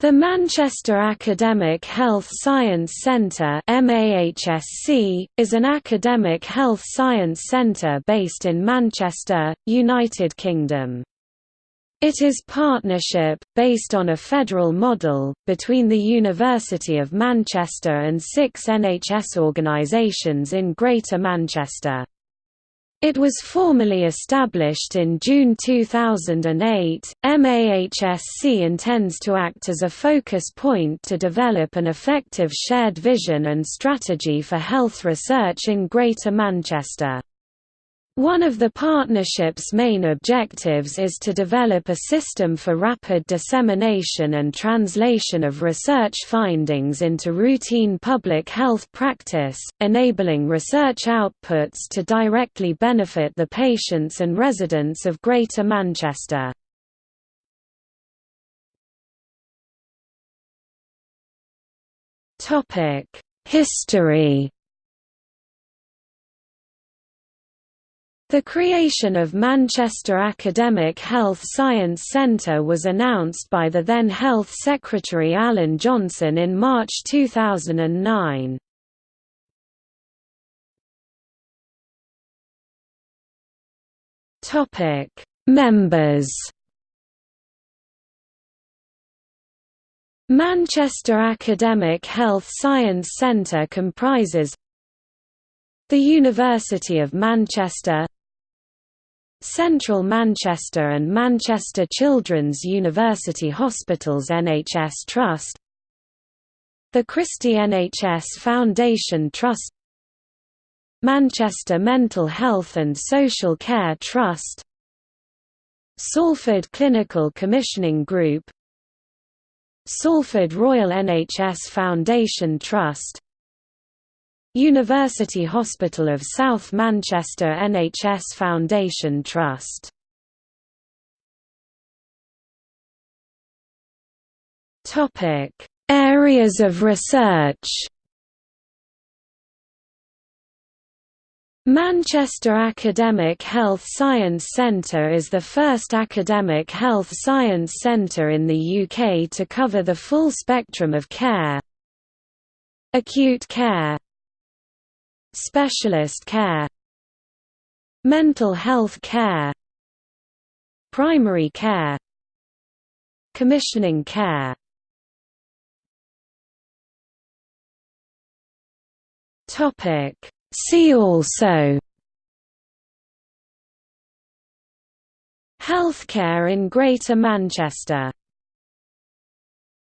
The Manchester Academic Health Science Centre is an academic health science centre based in Manchester, United Kingdom. It is partnership, based on a federal model, between the University of Manchester and six NHS organisations in Greater Manchester. It was formally established in June 2008. MAHSC intends to act as a focus point to develop an effective shared vision and strategy for health research in Greater Manchester. One of the partnership's main objectives is to develop a system for rapid dissemination and translation of research findings into routine public health practice, enabling research outputs to directly benefit the patients and residents of Greater Manchester. History The creation of Manchester Academic Health Science Centre was announced by the then Health Secretary Alan Johnson in March 2009. Members Manchester Academic Health Science Centre comprises the University of Manchester Central Manchester and Manchester Children's University Hospitals NHS Trust The Christie NHS Foundation Trust Manchester Mental Health and Social Care Trust Salford Clinical Commissioning Group Salford Royal NHS Foundation Trust University Hospital of South Manchester NHS Foundation Trust. Topic: Areas of research. Manchester Academic Health Science Centre is the first academic health science centre in the UK to cover the full spectrum of care. Acute care Specialist care Mental health care Primary care Commissioning care. Topic. See also Healthcare in Greater Manchester